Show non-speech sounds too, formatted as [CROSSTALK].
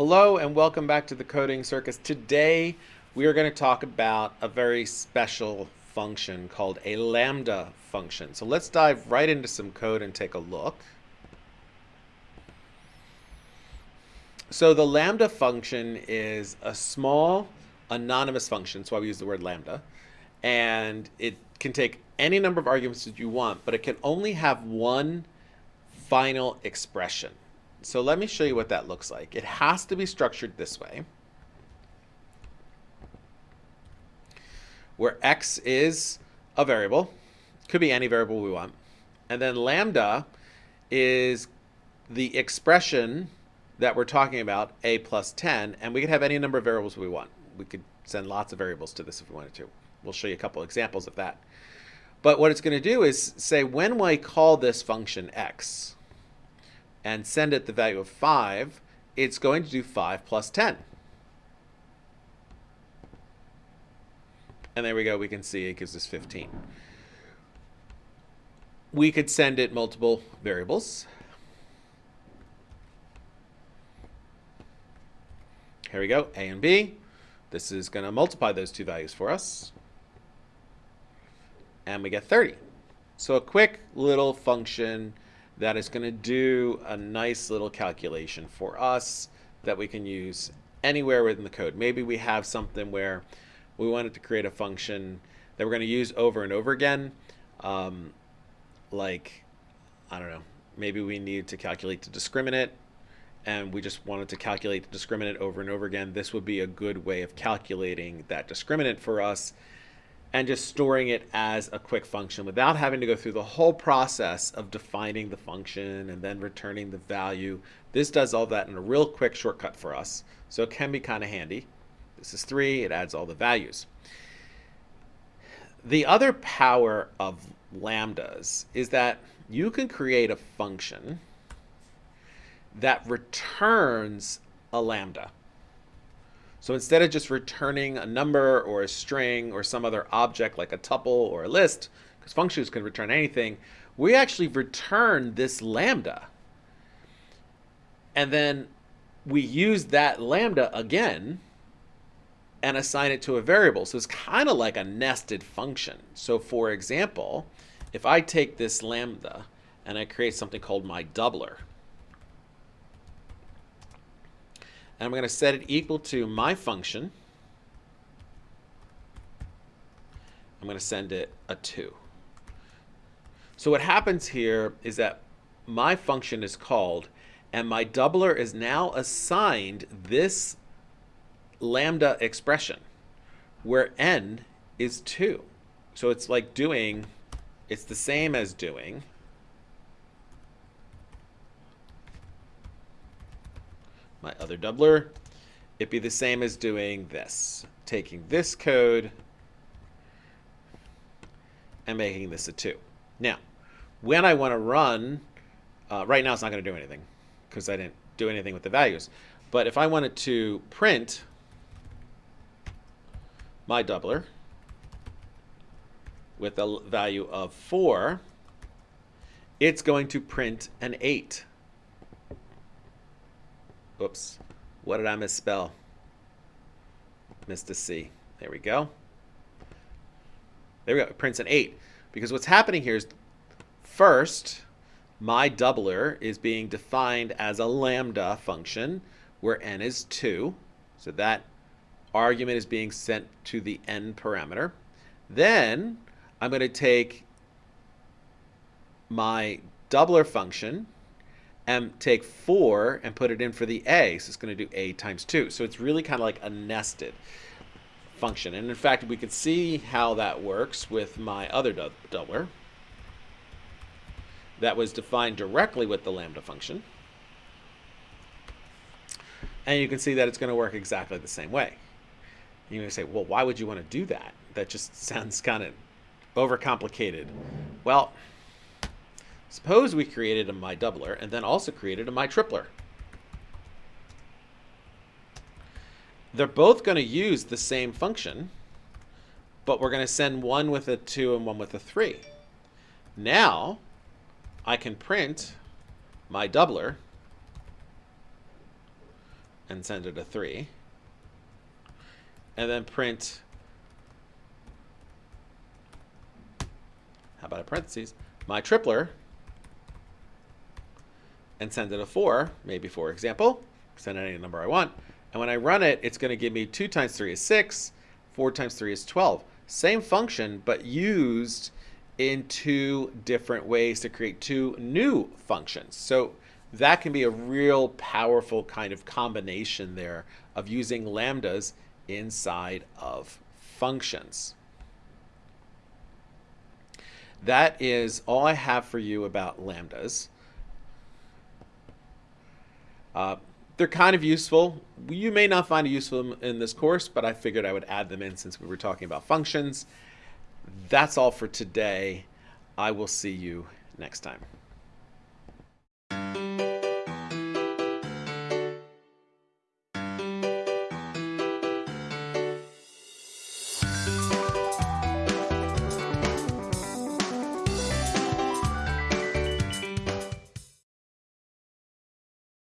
Hello and welcome back to the Coding Circus. Today we are going to talk about a very special function called a lambda function. So let's dive right into some code and take a look. So the lambda function is a small anonymous function, that's why we use the word lambda, and it can take any number of arguments that you want, but it can only have one final expression. So let me show you what that looks like. It has to be structured this way. Where x is a variable, could be any variable we want. And then lambda is the expression that we're talking about, a plus 10, and we could have any number of variables we want. We could send lots of variables to this if we wanted to. We'll show you a couple examples of that. But what it's going to do is say when I call this function x, and send it the value of 5, it's going to do 5 plus 10. And there we go. We can see it gives us 15. We could send it multiple variables. Here we go, a and b. This is going to multiply those two values for us. And we get 30. So a quick little function that is going to do a nice little calculation for us that we can use anywhere within the code. Maybe we have something where we wanted to create a function that we're going to use over and over again. Um, like, I don't know, maybe we need to calculate the discriminant and we just wanted to calculate the discriminant over and over again. This would be a good way of calculating that discriminant for us and just storing it as a quick function without having to go through the whole process of defining the function and then returning the value. This does all that in a real quick shortcut for us, so it can be kind of handy. This is 3, it adds all the values. The other power of lambdas is that you can create a function that returns a lambda. So instead of just returning a number or a string or some other object like a tuple or a list, because functions can return anything, we actually return this lambda. And then we use that lambda again and assign it to a variable. So it's kind of like a nested function. So for example, if I take this lambda and I create something called my doubler, And I'm going to set it equal to my function. I'm going to send it a 2. So what happens here is that my function is called and my doubler is now assigned this lambda expression where n is 2. So it's like doing, it's the same as doing my other doubler, it'd be the same as doing this. Taking this code and making this a 2. Now, when I want to run, uh, right now it's not going to do anything because I didn't do anything with the values. But if I wanted to print my doubler with a value of 4, it's going to print an 8. Oops. What did I misspell? Missed a C. There we go. There we go. It prints an 8. Because what's happening here is first, my doubler is being defined as a lambda function where n is 2. So that argument is being sent to the n parameter. Then I'm going to take my doubler function and take 4 and put it in for the a. So it's going to do a times 2. So it's really kind of like a nested function. And in fact, we could see how that works with my other doubler that was defined directly with the lambda function. And you can see that it's going to work exactly the same way. You may say, well, why would you want to do that? That just [LAUGHS] sounds kind of overcomplicated. Well, Suppose we created a my doubler and then also created a my tripler. They're both going to use the same function, but we're going to send one with a 2 and one with a 3. Now, I can print my doubler, and send it a 3. And then print, how about a parentheses, my tripler, and send it a 4, maybe for example, send any number I want. And when I run it, it's going to give me 2 times 3 is 6, 4 times 3 is 12. Same function, but used in two different ways to create two new functions. So that can be a real powerful kind of combination there of using lambdas inside of functions. That is all I have for you about lambdas. Uh, they're kind of useful. You may not find it useful in this course, but I figured I would add them in since we were talking about functions. That's all for today. I will see you next time.